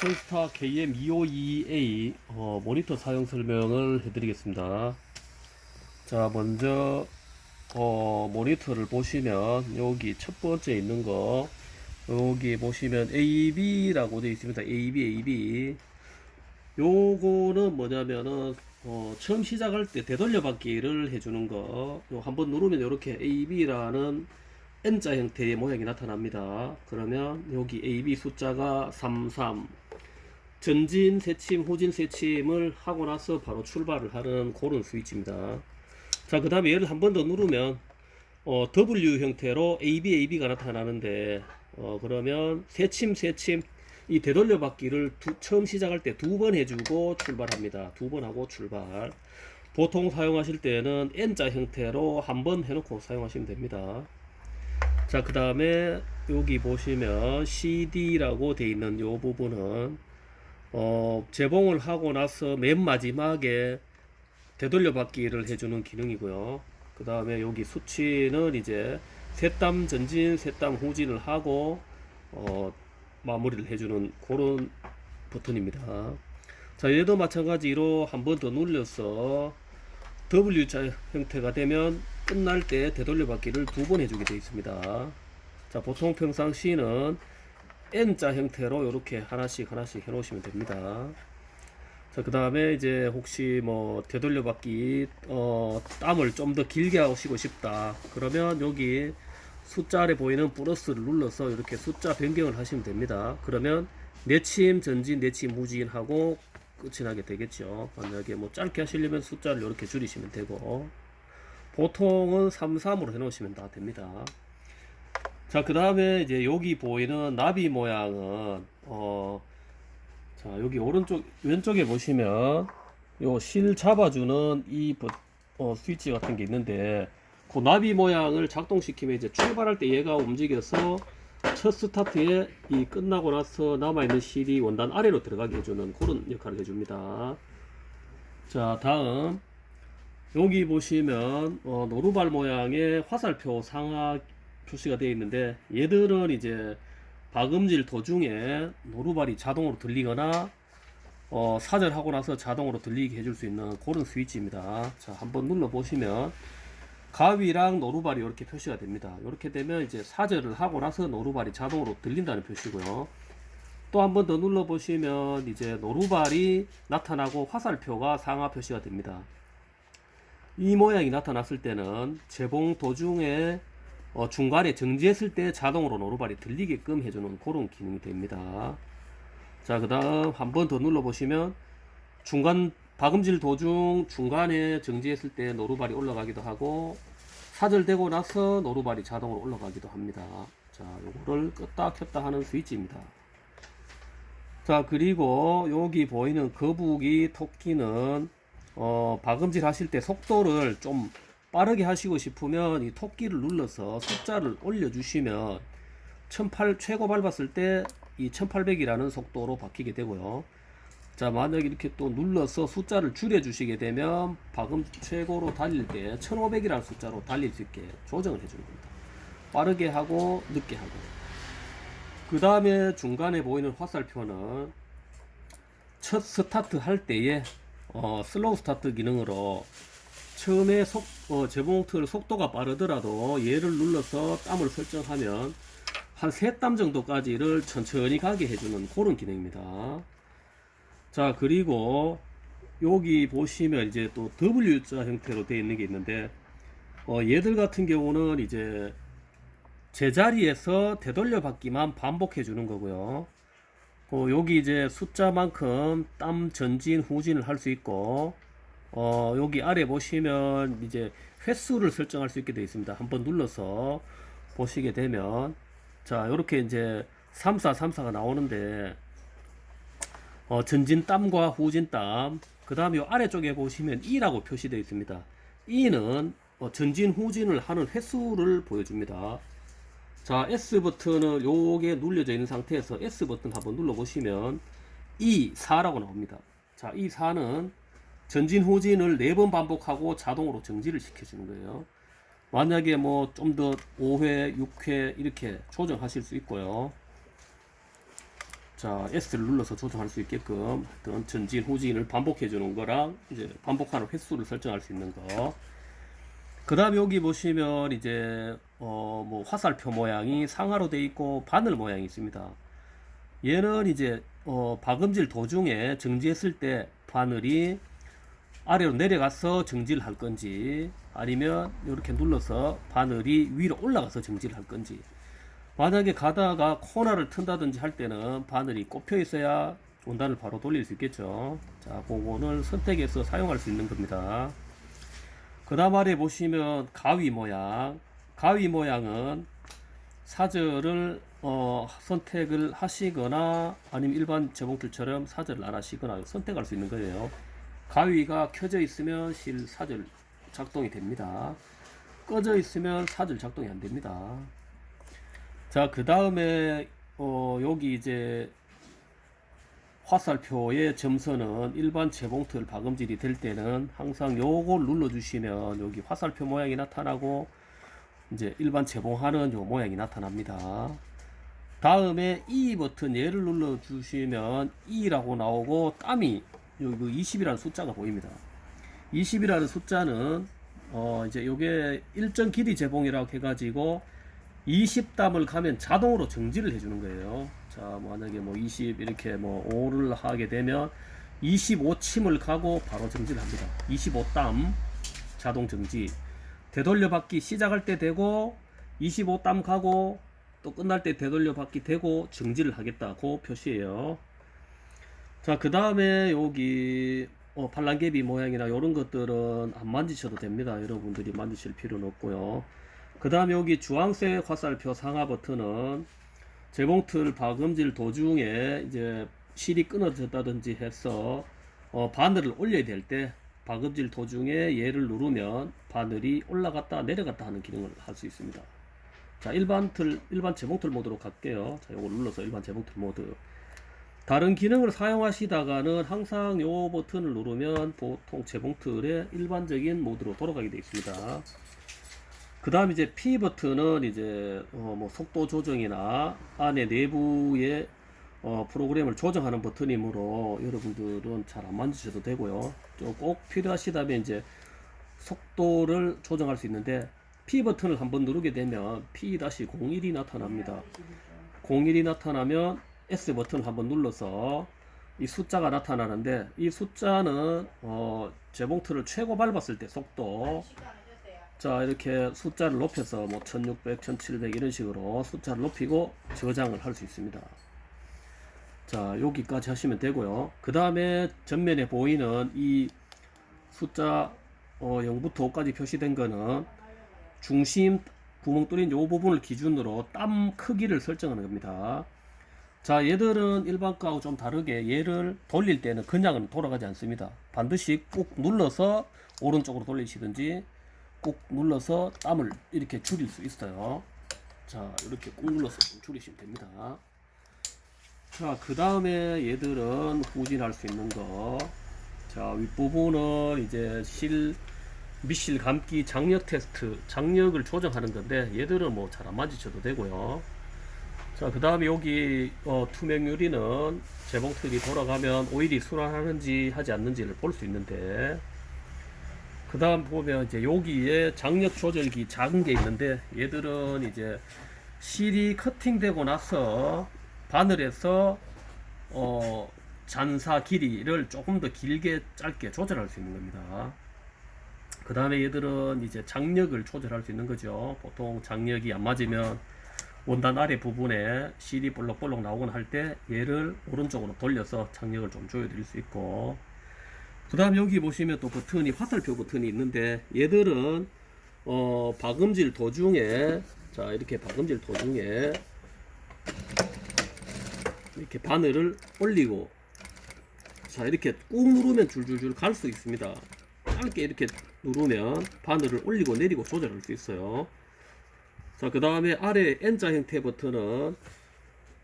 션스타 KM252A 어, 모니터 사용 설명을 해드리겠습니다. 자 먼저 어, 모니터를 보시면 여기 첫 번째 있는 거 여기 보시면 AB라고 되어 있습니다. AB AB 요거는 뭐냐면은 어, 처음 시작할 때 되돌려 받기를 해주는 거요 한번 누르면 이렇게 AB라는 N자 형태의 모양이 나타납니다. 그러면 여기 AB 숫자가 33 전진 세침 후진 세침을 하고 나서 바로 출발을 하는 그런 스위치입니다. 자 그 다음에 얘를 한 번 더 누르면 어, W 형태로 AB AB가 나타나는데 어, 그러면 세침 세침 이 되돌려 받기를 두- 처음 시작할 때 두 번 해주고 출발합니다. 두 번 하고 출발. 보통 사용하실 때는 N자 형태로 한 번 해놓고 사용하시면 됩니다. 자, 그 다음에 여기 보시면 CD라고 돼 있는 요 부분은 어, 재봉을 하고 나서 맨 마지막에 되돌려 받기를 해주는 기능이고요. 그 다음에 여기 수치는 이제 셋땀 전진, 셋땀 후진을 하고 어, 마무리를 해주는 그런 버튼입니다. 자, 얘도 마찬가지로 한 번 더 눌려서 W자 형태가 되면 끝날 때 되돌려 받기를 두 번 해주게 되어 있습니다. 자, 보통 평상시는 N자 형태로 이렇게 하나씩 하나씩 해 놓으시면 됩니다. 자, 그 다음에 이제 혹시 뭐 되돌려 받기 어, 땀을 좀 더 길게 하시고 싶다. 그러면 여기 숫자 아래 보이는 플러스를 눌러서 이렇게 숫자 변경을 하시면 됩니다. 그러면 내침 전진, 내침 후진 하고 끝이 나게 되겠죠. 만약에 뭐 짧게 하시려면 숫자를 이렇게 줄이시면 되고 보통은 33으로 해 놓으시면 다 됩니다. 자, 그 다음에 이제 여기 보이는 나비 모양은 어, 자, 여기 오른쪽 왼쪽에 보시면 요 실 잡아주는 이 버- 어, 스위치 같은 게 있는데 그 나비 모양을 작동시키면 이제 출발할 때 얘가 움직여서 첫 스타트에 이 끝나고 나서 남아있는 실이 원단 아래로 들어가게 해주는 그런 역할을 해줍니다. 자, 다음 여기 보시면 어, 노루발 모양의 화살표 상하 표시가 되어 있는데 얘들은 이제 박음질 도중에 노루발이 자동으로 들리거나 어, 사절하고 나서 자동으로 들리게 해줄 수 있는 그런 스위치입니다. 자, 한번 눌러 보시면 가위랑 노루발이 이렇게 표시가 됩니다. 이렇게 되면 이제 사절을 하고 나서 노루발이 자동으로 들린다는 표시고요. 또 한 번 더 눌러 보시면 이제 노루발이 나타나고 화살표가 상하 표시가 됩니다. 이 모양이 나타났을 때는 재봉 도중에 어, 중간에 정지했을 때 자동으로 노루발이 들리게끔 해주는 그런 기능이 됩니다. 자, 그 다음 한 번 더 눌러 보시면 중간 박음질 도중 중간에 정지했을 때 노루발이 올라가기도 하고 사절되고 나서 노루발이 자동으로 올라가기도 합니다. 자, 요거를 껐다 켰다 하는 스위치입니다. 자, 그리고 여기 보이는 거북이 토끼는 어, 박음질 하실 때 속도를 좀 빠르게 하시고 싶으면 이 토끼를 눌러서 숫자를 올려주시면 1008 최고 밟았을 때 이 1800이라는 속도로 바뀌게 되고요. 자, 만약에 이렇게 또 눌러서 숫자를 줄여 주시게 되면 박음 최고로 달릴 때 1500이라는 숫자로 달릴 수 있게 조정을 해주는 겁니다. 빠르게 하고 늦게 하고. 그 다음에 중간에 보이는 화살표는 첫 스타트 할 때에 어, slow start 기능으로 처음에 속, 어, 재봉틀 속도가 빠르더라도 얘를 눌러서 땀을 설정하면 한 세 땀 정도까지를 천천히 가게 해주는 그런 기능입니다. 자, 그리고 여기 보시면 이제 또 W자 형태로 되어 있는 게 있는데, 어, 얘들 같은 경우는 이제 제자리에서 되돌려 받기만 반복해 주는 거고요. 어, 여기 이제 숫자만큼 땀 전진 후진을 할 수 있고 어, 여기 아래 보시면 이제 횟수를 설정할 수 있게 되어 있습니다. 한번 눌러서 보시게 되면 자 이렇게 이제 34 34가 나오는데 어, 전진 땀과 후진 땀 그 다음에 요 아래쪽에 보시면 E라고 표시되어 있습니다. E는 어, 전진 후진을 하는 횟수를 보여줍니다. 자, S 버튼을 요게 눌려져 있는 상태에서 S 버튼 한번 눌러 보시면 E4라고 나옵니다. 자, E4는 전진 후진을 4번 반복하고 자동으로 정지를 시켜주는 거예요. 만약에 뭐 좀 더 5회, 6회 이렇게 조정하실 수 있고요. 자 S를 눌러서 조정할 수 있게끔 어떤 전진 후진을 반복해 주는 거랑 이제 반복하는 횟수를 설정할 수 있는 거. 그 다음 여기 보시면 이제 어 뭐 화살표 모양이 상하로 돼 있고 바늘 모양이 있습니다. 얘는 이제 어 박음질 도중에 정지했을 때 바늘이 아래로 내려가서 정지를 할 건지 아니면 이렇게 눌러서 바늘이 위로 올라가서 정지를 할 건지 만약에 가다가 코너를 튼다든지 할 때는 바늘이 꼽혀 있어야 원단을 바로 돌릴 수 있겠죠. 자 그거는 선택해서 사용할 수 있는 겁니다. 그 다음 아래 보시면 가위 모양. 가위 모양은 사절을 어, 선택을 하시거나 아니면 일반 재봉틀처럼 사절을 안 하시거나 선택할 수 있는 거예요. 가위가 켜져 있으면 실 사절 작동이 됩니다. 꺼져 있으면 사절 작동이 안 됩니다 자 그 다음에 어, 여기 이제 화살표의 점선은 일반 재봉틀 박음질이 될 때는 항상 요걸 눌러 주시면 여기 화살표 모양이 나타나고 이제 일반 재봉하는 요 모양이 나타납니다. 다음에 E 버튼 얘를 눌러 주시면 E라고 나오고 땀이 여기 20이라는 숫자가 보입니다. 20이라는 숫자는 어 이제 요게 일정 길이 재봉이라고 해가지고 20담을 가면 자동으로 정지를 해주는 거예요. 자, 만약에 뭐 20 이렇게 뭐 5를 하게 되면 25침을 가고 바로 정지를 합니다. 25담 자동 정지. 되돌려 받기 시작할 때 되고 25담 가고 또 끝날 때 되돌려 받기 되고 정지를 하겠다. 그 표시예요. 자, 그 다음에 여기 어, 반란개비 모양이나 이런 것들은 안 만지셔도 됩니다. 여러분들이 만지실 필요는 없고요. 그 다음에 여기 주황색 화살표 상하 버튼은 재봉틀 박음질 도중에 이제 실이 끊어졌다든지 해서 어, 바늘을 올려야 될 때 박음질 도중에 얘를 누르면 바늘이 올라갔다 내려갔다 하는 기능을 할 수 있습니다. 자 일반 틀 일반 재봉틀 모드로 갈게요. 자 요걸 눌러서 일반 재봉틀 모드 다른 기능을 사용하시다가는 항상 요 버튼을 누르면 보통 재봉틀의 일반적인 모드로 돌아가게 되어 있습니다. 그 다음 이제 P 버튼은 이제 어 뭐 속도 조정이나 안에 내부의 어 프로그램을 조정하는 버튼이므로 여러분들은 잘 안 만지셔도 되고요. 좀꼭 필요하시다면 이제 속도를 조정할 수 있는데 P 버튼을 한번 누르게 되면 P-01이 나타납니다. 01이 나타나면 S 버튼을 한번 눌러서 이 숫자가 나타나는데 이 숫자는 어 재봉틀을 최고 밟았을 때 속도 자 이렇게 숫자를 높여서 뭐 1600, 1700 이런 식으로 숫자를 높이고 저장을 할 수 있습니다. 자 여기까지 하시면 되고요. 그 다음에 전면에 보이는 이 숫자 어, 0부터 5까지 표시된 거는 중심 구멍 뚫린 요 부분을 기준으로 땀 크기를 설정하는 겁니다. 자 얘들은 일반 거하고 좀 다르게 얘를 돌릴 때는 그냥은 돌아가지 않습니다. 반드시 꾹 눌러서 오른쪽으로 돌리시든지 꾹 눌러서 땀을 이렇게 줄일 수 있어요. 자 이렇게 꾹 눌러서 좀 줄이시면 됩니다. 자그 다음에 얘들은 후진할 수 있는 거자 윗부분은 이제 실 미실 감기 장력 테스트 장력을 조정하는 건데 얘들은 뭐 잘안 만지셔도 되고요. 자 그 다음에 여기 어, 투명 유리는 재봉틀이 돌아가면 오일이 순환하는지 하지 않는지를 볼 수 있는데 그 다음 보면 이제 여기에 장력 조절기 작은 게 있는데 얘들은 이제 실이 커팅되고 나서 바늘에서 어 잔사 길이를 조금 더 길게 짧게 조절할 수 있는 겁니다. 그 다음에 얘들은 이제 장력을 조절할 수 있는 거죠. 보통 장력이 안 맞으면 원단 아래 부분에 실이 볼록볼록 나오거나 할 때 얘를 오른쪽으로 돌려서 장력을 좀 조여 드릴 수 있고 그 다음 여기 보시면 또 버튼이 화살표 버튼이 있는데 얘들은 어 박음질 도중에 자 이렇게 박음질 도중에 이렇게 바늘을 올리고 자 이렇게 꾹 누르면 줄줄줄 갈 수 있습니다. 짧게 이렇게 누르면 바늘을 올리고 내리고 조절할 수 있어요. 자 그 다음에 아래 N자 형태 버튼은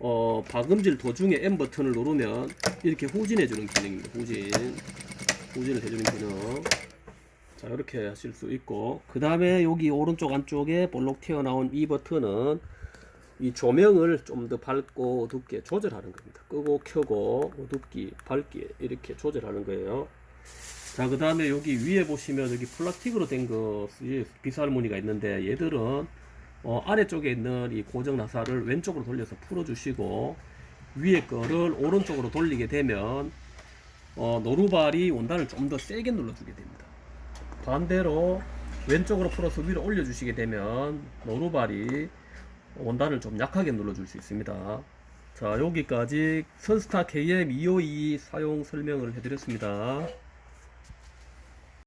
어 박음질 도중에 N 버튼을 누르면 이렇게 후진해 주는 기능입니다. 후진 후진을 해주는 기능 자 이렇게 하실 수 있고 그 다음에 여기 오른쪽 안쪽에 볼록 튀어나온 이 버튼은 이 조명을 좀 더 밝고 어둡게 조절하는 겁니다. 끄고 켜고 어둡기, 밝기 이렇게 조절하는 거예요. 자, 그 다음에 여기 위에 보시면 여기 플라스틱으로 된 것이 비스할머니가 있는데 얘들은 어, 아래쪽에 있는 이 고정 나사를 왼쪽으로 돌려서 풀어 주시고 위에 거를 오른쪽으로 돌리게 되면 어, 노루발이 원단을 좀 더 세게 눌러주게 됩니다. 반대로 왼쪽으로 풀어서 위로 올려주시게 되면 노루발이 원단을 좀 약하게 눌러줄 수 있습니다. 자 여기까지 선스타 KM252 사용 설명을 해드렸습니다.